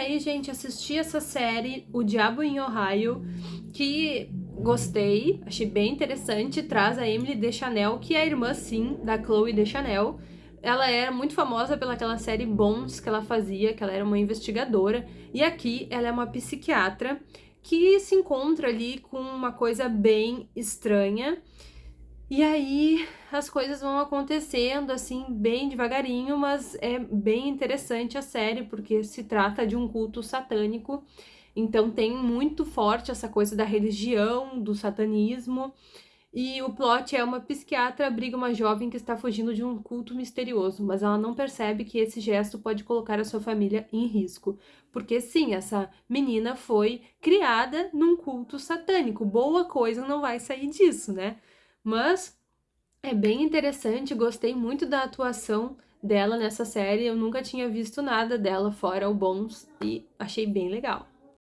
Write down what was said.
E aí, gente, assisti essa série, O Diabo em Ohio, que gostei, achei bem interessante, traz a Emily Deschanel, que é a irmã, sim, da Chloe Deschanel. Ela era muito famosa pelaquela série Bones que ela fazia, que ela era uma investigadora, e aqui ela é uma psiquiatra que se encontra ali com uma coisa bem estranha, e aí as coisas vão acontecendo assim bem devagarinho, mas é bem interessante a série porque se trata de um culto satânico. Então tem muito forte essa coisa da religião, do satanismo. E o plot é uma psiquiatra abriga uma jovem que está fugindo de um culto misterioso, mas ela não percebe que esse gesto pode colocar a sua família em risco. Porque sim, essa menina foi criada num culto satânico. Boa coisa não vai sair disso, né? Mas é bem interessante, gostei muito da atuação dela nessa série. Eu nunca tinha visto nada dela fora o Bons e achei bem legal.